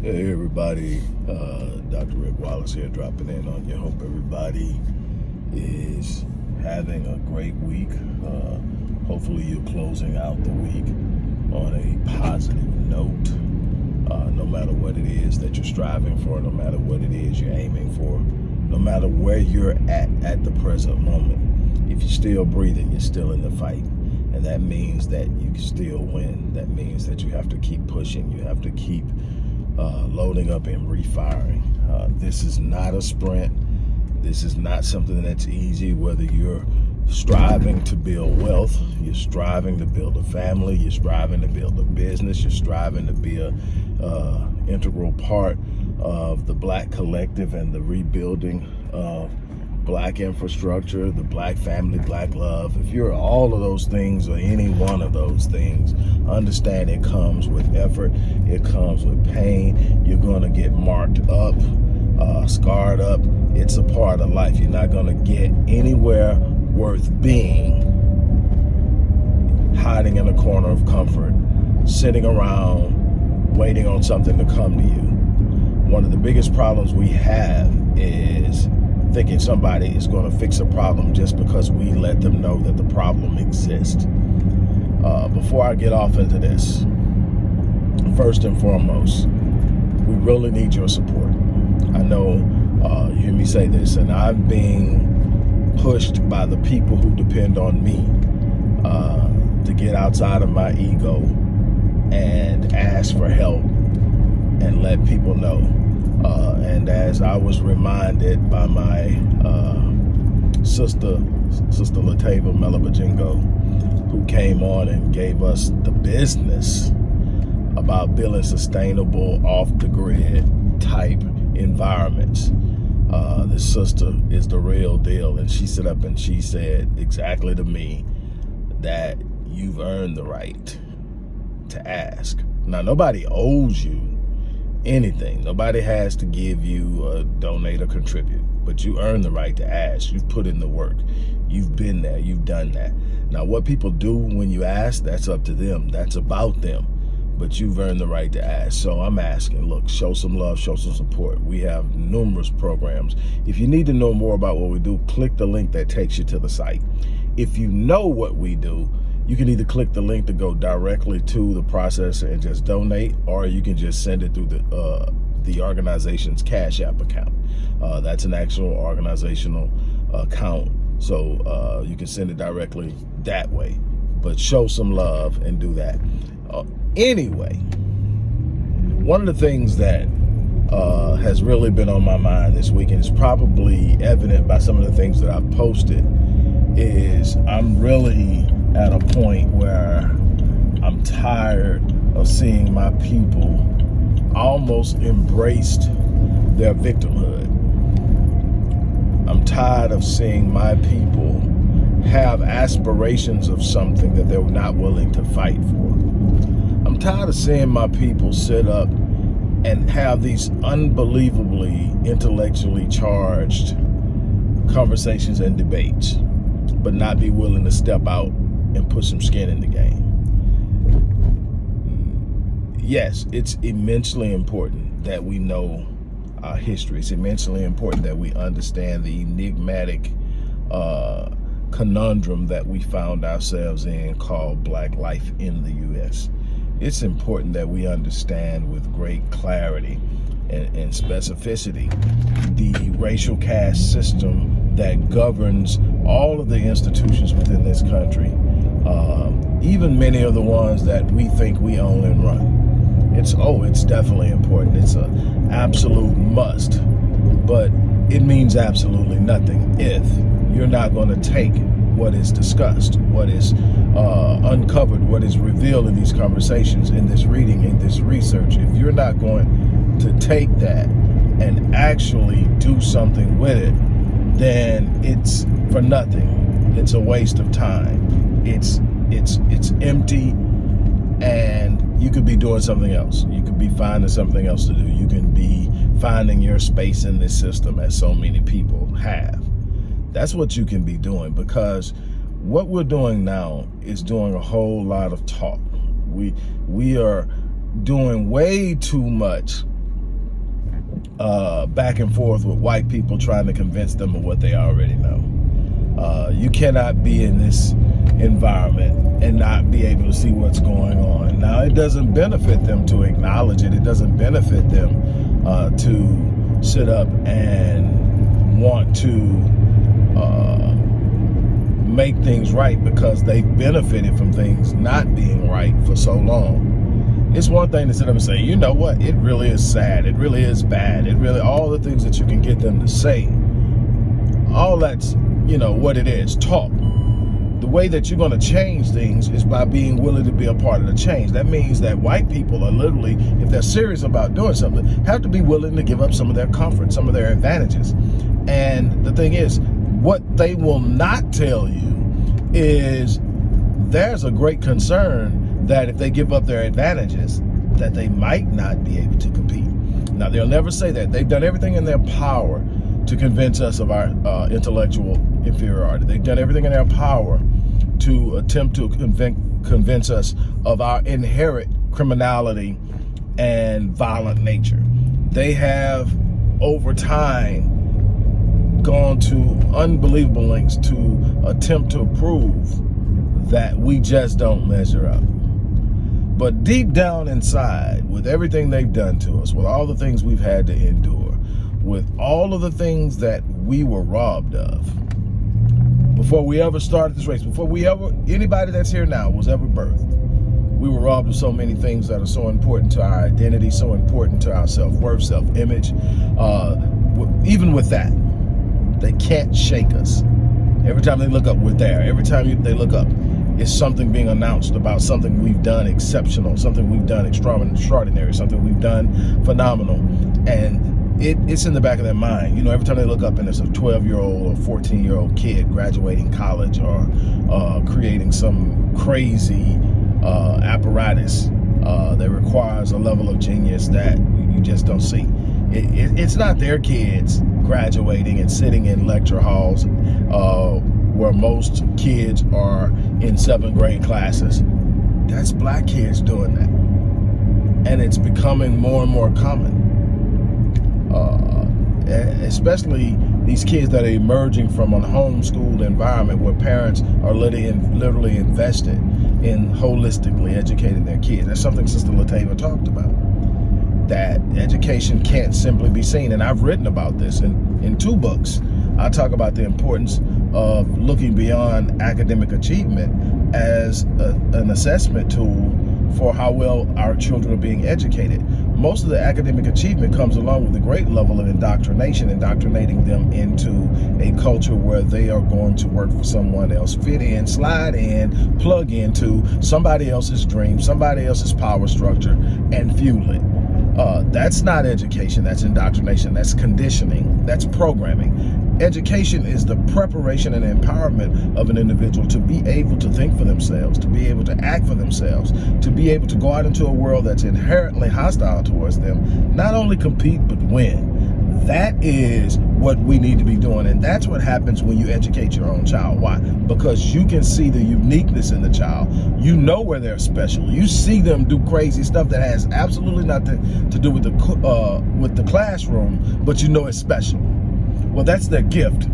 Hey everybody, uh, Dr. Rick Wallace here dropping in on you. Hope everybody is having a great week. Uh, hopefully you're closing out the week on a positive note. Uh, no matter what it is that you're striving for, no matter what it is you're aiming for, no matter where you're at at the present moment, if you're still breathing, you're still in the fight. And that means that you can still win. That means that you have to keep pushing. You have to keep uh, loading up and refiring. Uh, this is not a sprint. This is not something that's easy, whether you're striving to build wealth, you're striving to build a family, you're striving to build a business, you're striving to be a uh, integral part of the black collective and the rebuilding of black infrastructure, the black family, black love, if you're all of those things or any one of those things, understand it comes with effort, it comes with pain, you're gonna get marked up, uh, scarred up, it's a part of life. You're not gonna get anywhere worth being hiding in a corner of comfort, sitting around waiting on something to come to you. One of the biggest problems we have is thinking somebody is going to fix a problem just because we let them know that the problem exists. Uh, before I get off into this, first and foremost, we really need your support. I know uh, you hear me say this, and I'm being pushed by the people who depend on me uh, to get outside of my ego and ask for help and let people know uh, and as I was reminded by my uh, sister, Sister Latava Melabajingo, who came on and gave us the business about building sustainable off-the-grid type environments. Uh, this sister is the real deal. And she stood up and she said exactly to me that you've earned the right to ask. Now, nobody owes you anything. Nobody has to give you a donate or contribute, but you earn the right to ask. You've put in the work. You've been there. You've done that. Now, what people do when you ask, that's up to them. That's about them. But you've earned the right to ask. So I'm asking, look, show some love, show some support. We have numerous programs. If you need to know more about what we do, click the link that takes you to the site. If you know what we do, you can either click the link to go directly to the processor and just donate, or you can just send it through the uh, the organization's Cash App account. Uh, that's an actual organizational account, so uh, you can send it directly that way. But show some love and do that. Uh, anyway, one of the things that uh, has really been on my mind this week, and it's probably evident by some of the things that I've posted, is I'm really at a point where I'm tired of seeing my people almost embraced their victimhood. I'm tired of seeing my people have aspirations of something that they're not willing to fight for. I'm tired of seeing my people sit up and have these unbelievably intellectually charged conversations and debates, but not be willing to step out and put some skin in the game. Yes, it's immensely important that we know our history. It's immensely important that we understand the enigmatic uh, conundrum that we found ourselves in called black life in the U.S. It's important that we understand with great clarity and, and specificity the racial caste system that governs all of the institutions within this country um, even many of the ones that we think we own and run. It's, oh, it's definitely important. It's an absolute must, but it means absolutely nothing if you're not going to take what is discussed, what is uh, uncovered, what is revealed in these conversations, in this reading, in this research. If you're not going to take that and actually do something with it, then it's for nothing. It's a waste of time it's it's it's empty and you could be doing something else. You could be finding something else to do. You can be finding your space in this system as so many people have. That's what you can be doing because what we're doing now is doing a whole lot of talk. We we are doing way too much uh, back and forth with white people trying to convince them of what they already know. Uh, you cannot be in this environment and not be able to see what's going on. Now, it doesn't benefit them to acknowledge it. It doesn't benefit them uh, to sit up and want to uh, make things right because they've benefited from things not being right for so long. It's one thing to sit up and say, you know what, it really is sad, it really is bad, it really, all the things that you can get them to say, all that's, you know, what it is, talk the way that you're going to change things is by being willing to be a part of the change. That means that white people are literally, if they're serious about doing something, have to be willing to give up some of their comfort, some of their advantages. And the thing is, what they will not tell you is there's a great concern that if they give up their advantages, that they might not be able to compete. Now, they'll never say that. They've done everything in their power to convince us of our uh, intellectual inferiority. They've done everything in their power to attempt to convince us of our inherent criminality and violent nature. They have, over time, gone to unbelievable lengths to attempt to prove that we just don't measure up. But deep down inside, with everything they've done to us, with all the things we've had to endure, with all of the things that we were robbed of, before we ever started this race, before we ever, anybody that's here now was ever birthed, we were robbed of so many things that are so important to our identity, so important to our self-worth, self-image. Uh, even with that, they can't shake us. Every time they look up, we're there. Every time they look up, it's something being announced about something we've done exceptional, something we've done extraordinary, something we've done phenomenal. And it, it's in the back of their mind. You know, every time they look up and there's a 12 year old or 14 year old kid graduating college or uh, creating some crazy uh, apparatus uh, that requires a level of genius that you just don't see. It, it, it's not their kids graduating and sitting in lecture halls uh, where most kids are in seventh grade classes. That's black kids doing that. And it's becoming more and more common uh, especially these kids that are emerging from a homeschooled environment where parents are literally, literally invested in holistically educating their kids. That's something Sister Latava talked about. That education can't simply be seen. And I've written about this in, in two books. I talk about the importance of looking beyond academic achievement as a, an assessment tool for how well our children are being educated. Most of the academic achievement comes along with a great level of indoctrination, indoctrinating them into a culture where they are going to work for someone else, fit in, slide in, plug into somebody else's dream, somebody else's power structure, and fuel it. Uh, that's not education, that's indoctrination, that's conditioning, that's programming. Education is the preparation and empowerment of an individual to be able to think for themselves, to be able to act for themselves, to be able to go out into a world that's inherently hostile towards them, not only compete, but win. That is what we need to be doing. And that's what happens when you educate your own child. Why? Because you can see the uniqueness in the child. You know where they're special. You see them do crazy stuff that has absolutely nothing to do with the, uh, with the classroom, but you know it's special. Well, that's their gift.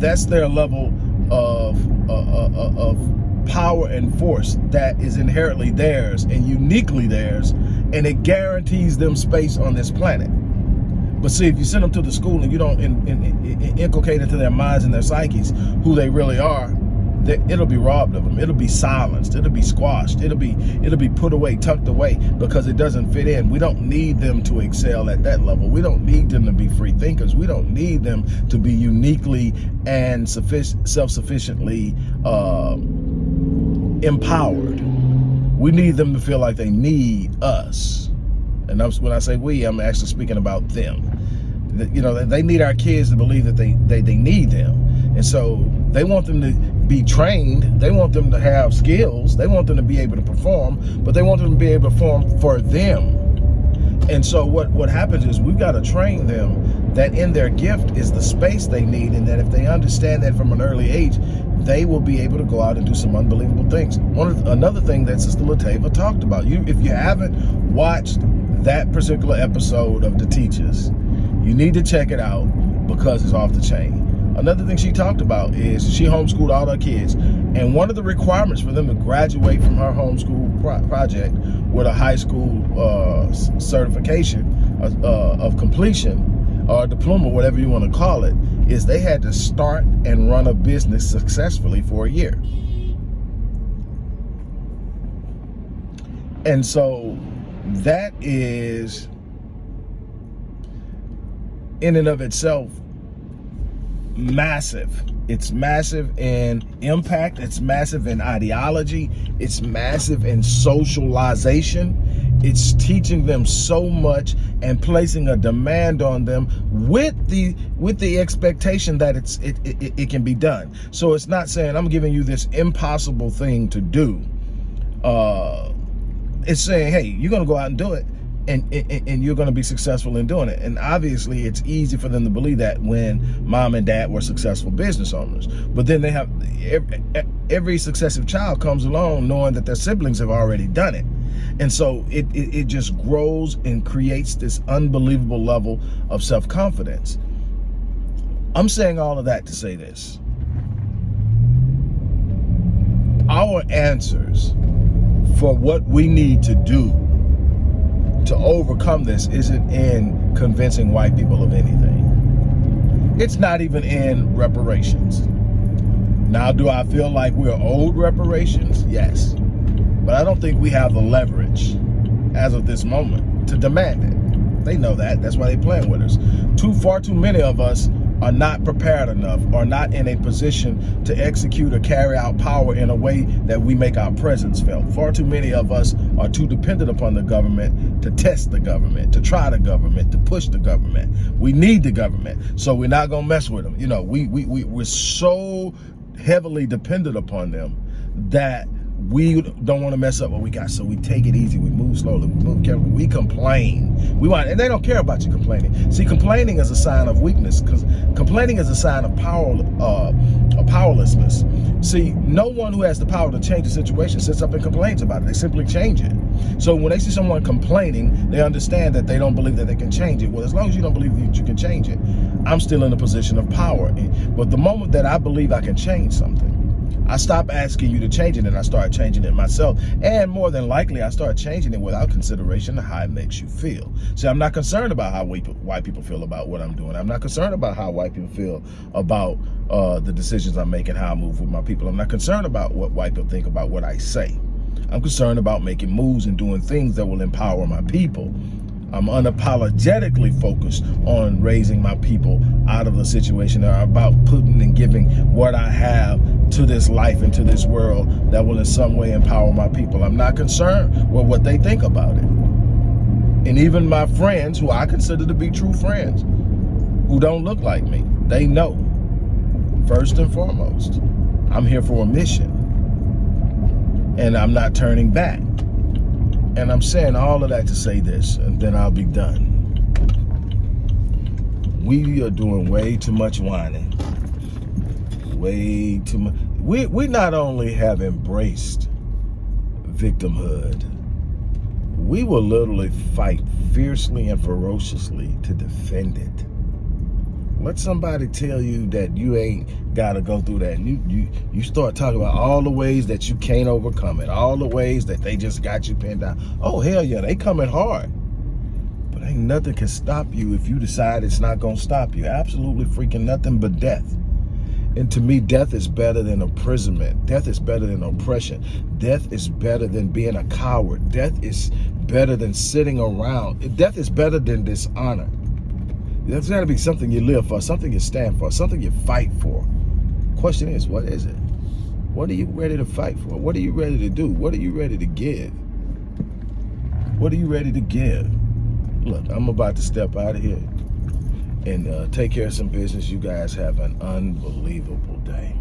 That's their level of, uh, uh, uh, of power and force that is inherently theirs and uniquely theirs, and it guarantees them space on this planet. But see, if you send them to the school and you don't in, in, in, inculcate into their minds and their psyches who they really are, it'll be robbed of them. It'll be silenced. It'll be squashed. It'll be it'll be put away, tucked away because it doesn't fit in. We don't need them to excel at that level. We don't need them to be free thinkers. We don't need them to be uniquely and self-sufficiently uh, empowered. We need them to feel like they need us. And when I say we, I'm actually speaking about them. You know, they need our kids to believe that they, they, they need them. And so they want them to be trained. They want them to have skills. They want them to be able to perform, but they want them to be able to perform for them. And so what, what happens is we've got to train them that in their gift is the space they need and that if they understand that from an early age, they will be able to go out and do some unbelievable things. One another thing that Sister Latava talked about, you if you haven't watched that particular episode of The Teachers, You need to check it out because it's off the chain. Another thing she talked about is she homeschooled all her kids. And one of the requirements for them to graduate from her homeschool pro project with a high school uh, certification uh, uh, of completion or diploma, whatever you want to call it, is they had to start and run a business successfully for a year. And so that is in and of itself massive. It's massive in impact. It's massive in ideology. It's massive in socialization. It's teaching them so much and placing a demand on them with the with the expectation that it's it, it, it can be done. So it's not saying I'm giving you this impossible thing to do. Uh, it's saying, hey, you're gonna go out and do it and, and, and you're going to be successful in doing it. And obviously, it's easy for them to believe that when mom and dad were successful business owners. But then they have every, every successive child comes along knowing that their siblings have already done it. And so it, it, it just grows and creates this unbelievable level of self-confidence. I'm saying all of that to say this. Our answers for what we need to do to overcome this isn't in convincing white people of anything. It's not even in reparations. Now, do I feel like we're owed reparations? Yes. But I don't think we have the leverage as of this moment to demand it. They know that. That's why they're playing with us. Too far too many of us are not prepared enough are not in a position to execute or carry out power in a way that we make our presence felt. Far too many of us are too dependent upon the government to test the government, to try the government, to push the government. We need the government, so we're not gonna mess with them. You know, we, we, we, we're so heavily dependent upon them that we don't want to mess up what we got, so we take it easy. We move slowly. We move carefully. We complain. We want, and they don't care about you complaining. See, complaining is a sign of weakness because complaining is a sign of power, uh, of powerlessness. See, no one who has the power to change the situation sits up and complains about it. They simply change it. So when they see someone complaining, they understand that they don't believe that they can change it. Well, as long as you don't believe that you can change it, I'm still in a position of power. But the moment that I believe I can change something, I stop asking you to change it and I start changing it myself. And more than likely, I start changing it without consideration of how it makes you feel. See, I'm not concerned about how white people feel about what I'm doing. I'm not concerned about how white people feel about uh, the decisions I'm making, how I move with my people. I'm not concerned about what white people think about what I say. I'm concerned about making moves and doing things that will empower my people I'm unapologetically focused on raising my people out of the situation are about putting and giving what I have to this life and to this world that will in some way empower my people. I'm not concerned with what they think about it. And even my friends, who I consider to be true friends, who don't look like me, they know, first and foremost, I'm here for a mission. And I'm not turning back. And I'm saying all of that to say this, and then I'll be done. We are doing way too much whining. Way too much. We, we not only have embraced victimhood, we will literally fight fiercely and ferociously to defend it. Let somebody tell you that you ain't got to go through that. You, you, you start talking about all the ways that you can't overcome it, all the ways that they just got you pinned down. Oh, hell yeah, they coming hard. But ain't nothing can stop you if you decide it's not going to stop you. Absolutely freaking nothing but death. And to me, death is better than imprisonment. Death is better than oppression. Death is better than being a coward. Death is better than sitting around. Death is better than dishonor. There's got to be something you live for, something you stand for, something you fight for. Question is, what is it? What are you ready to fight for? What are you ready to do? What are you ready to give? What are you ready to give? Look, I'm about to step out of here and uh, take care of some business. You guys have an unbelievable day.